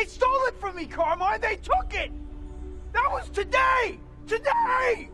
They stole it from me, Carmine! They took it! That was today! Today!